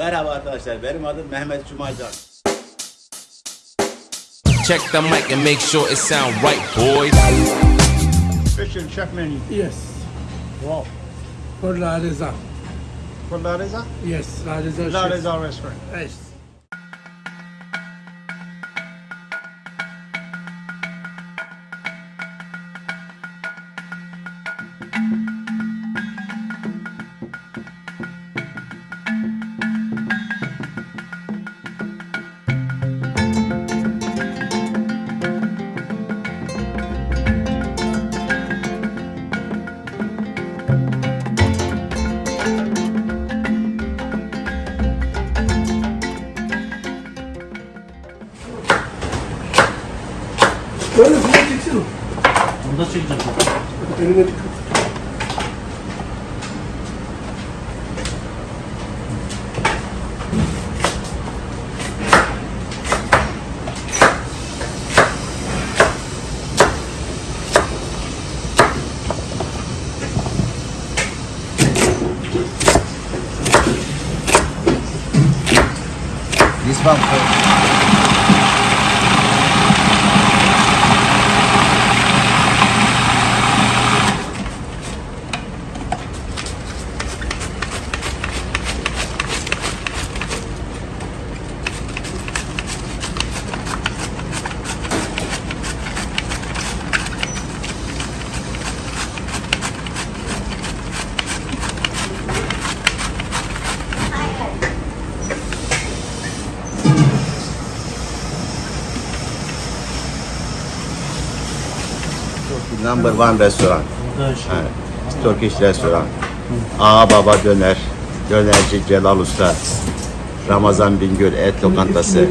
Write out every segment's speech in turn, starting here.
Merhaba arkadaşlar, benim adım Mehmet Cumacan. Check the mic and make sure it sound right, boys. Christian chef menu. Yes, Wow. for La Reza. For La Reza? Yes, La Reza. La. Reza restaurant. Yes. 저는 그거 찍지도. 좀더 찍지. 이런 거 찍고. This one. Number one restaurant. Evet. Turkish restaurant. Ağa Baba Döner. Dönerci Celal Usta. Ramazan Bingöl Et Lokantası.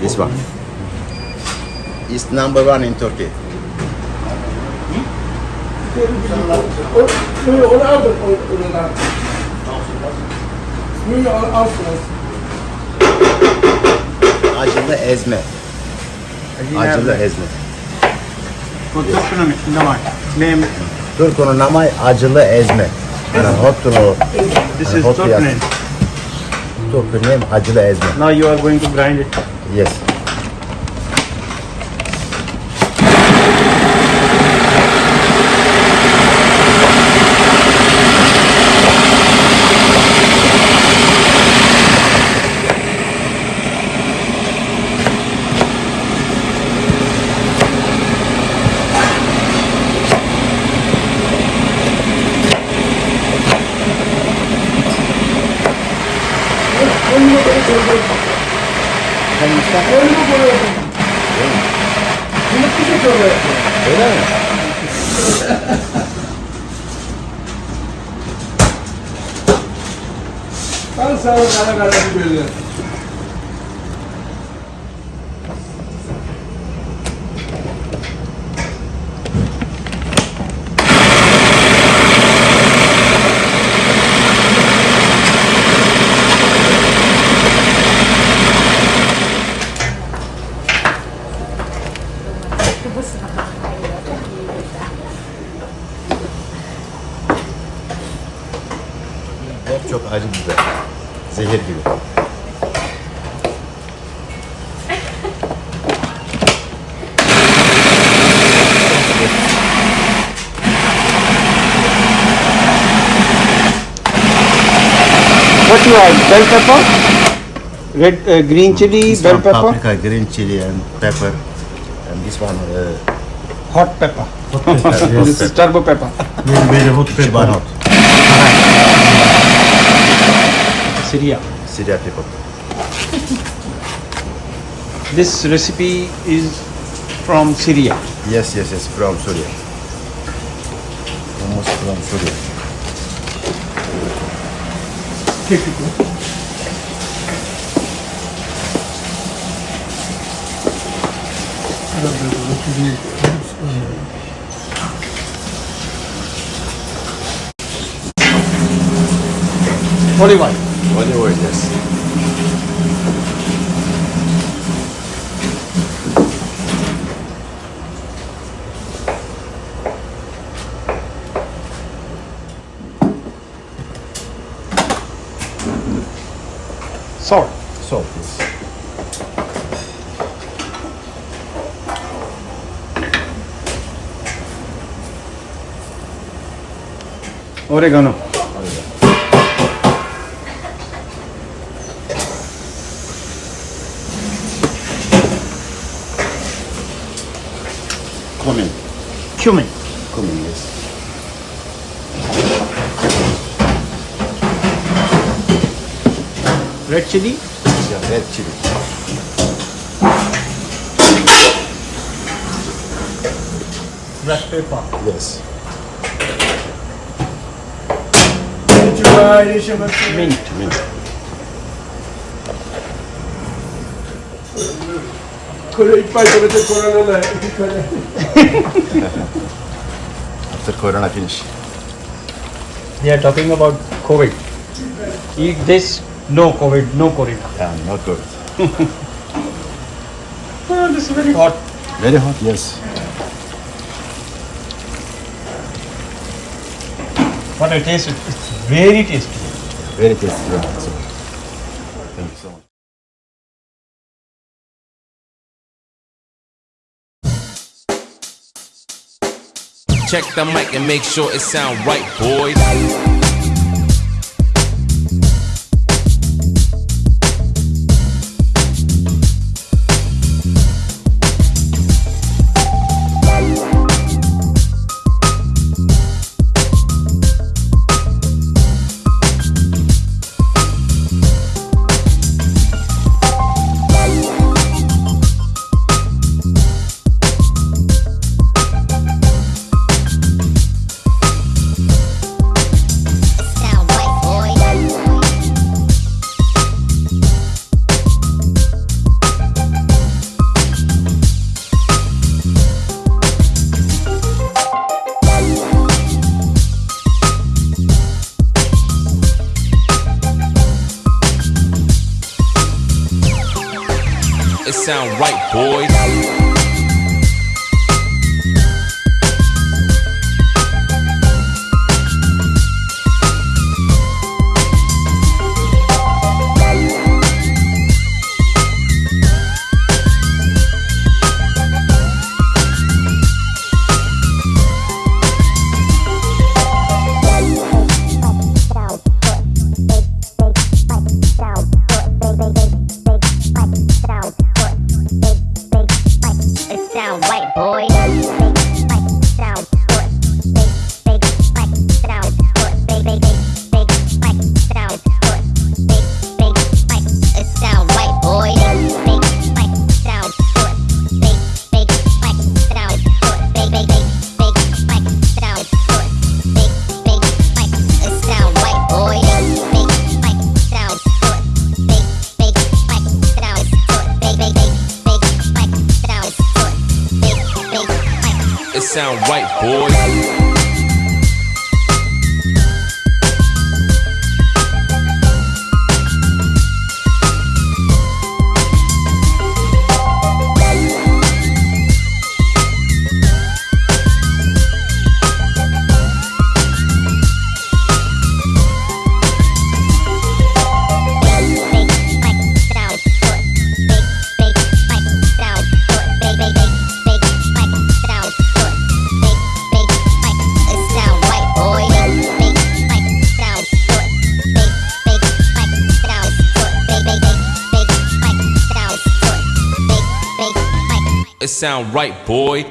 This one. It's number one in Turkey. Onu oradan. Alsınız. Acılı ezme. Acılı ezme. Konuşmanın içinde var. Name. Turku'nun namı acılı ezme. Yani hotunu. This Yani is hot Turk name. Turku name acılı ezme. Now you are going to grind it. Yes. Bak önümü koyuyorsun. Öyle bir şey koyuyorsun. Öyle mi? ben sana kara bir şey görüyorum. Hep çok acı biber. Zehir gibi. What you have? Bell pepper? Red, uh, green chili, This bell pepper? paprika, green chili and pepper. And this one uh, Hot pepper. hot pepper. hot This is turbo pepper. Very hot pepper. hot. Syria. Syria people. This recipe is from Syria. Yes, yes, yes, from Syria. Almost from Syria. オリーブオイ。ルオリーブオイルです。ソーソーです。Oregano. Cumin. Cumin. Cumin, yes. Red chili. Yeah, red chili. Black pepper. Yes. Mint. Mint. Kore ilk başta böyle koronalı. iki kore. After corona finish. They are talking about COVID. Eat this, no COVID, no corona. Yeah, not good. Oh, this is very hot. Very hot, yes. But I taste it. It's very tasty. Very tasty. Yeah. Check the mic and make sure it sound right, boys. It sound right, boys. Sound right, boys. Sound right, boy.